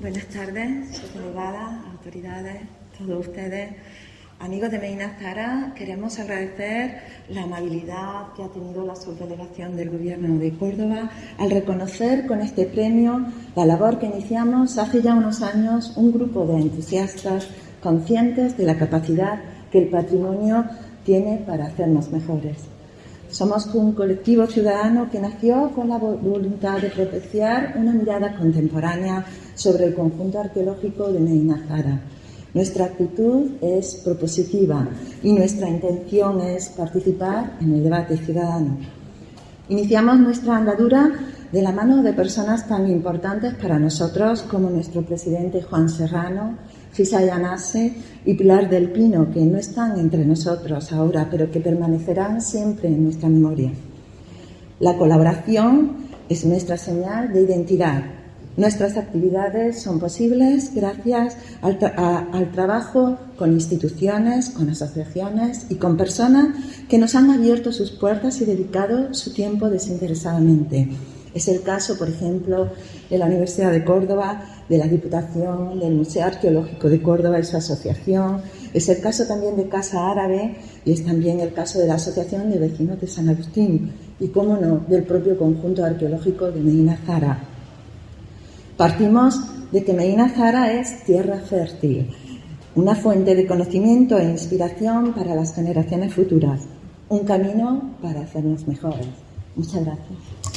Buenas tardes, subdelegadas, autoridades, todos ustedes. Amigos de Medina Zara, queremos agradecer la amabilidad que ha tenido la subdelegación del Gobierno de Córdoba al reconocer con este premio la labor que iniciamos hace ya unos años un grupo de entusiastas conscientes de la capacidad que el patrimonio tiene para hacernos mejores. Somos un colectivo ciudadano que nació con la voluntad de propiciar una mirada contemporánea sobre el conjunto arqueológico de Medina Zara. Nuestra actitud es propositiva y nuestra intención es participar en el debate ciudadano. Iniciamos nuestra andadura de la mano de personas tan importantes para nosotros como nuestro presidente Juan Serrano, Fisa Yanase y Pilar del Pino, que no están entre nosotros ahora, pero que permanecerán siempre en nuestra memoria. La colaboración es nuestra señal de identidad. Nuestras actividades son posibles gracias al, al, trabajo con instituciones, con asociaciones y con personas que nos han abierto sus puertas y dedicado su tiempo desinteresadamente. Es el caso, por ejemplo, de la Universidad de Córdoba, de la Diputación, del Museo Arqueológico de Córdoba y su asociación. Es el caso también de Casa Árabe y es también el caso de la Asociación de Vecinos de San Agustín y, cómo no, del propio conjunto arqueológico de Medina Zara. Partimos de que Medina Zara es tierra fértil, una fuente de conocimiento e inspiración para las generaciones futuras, un camino para hacernos mejores. Muchas gracias.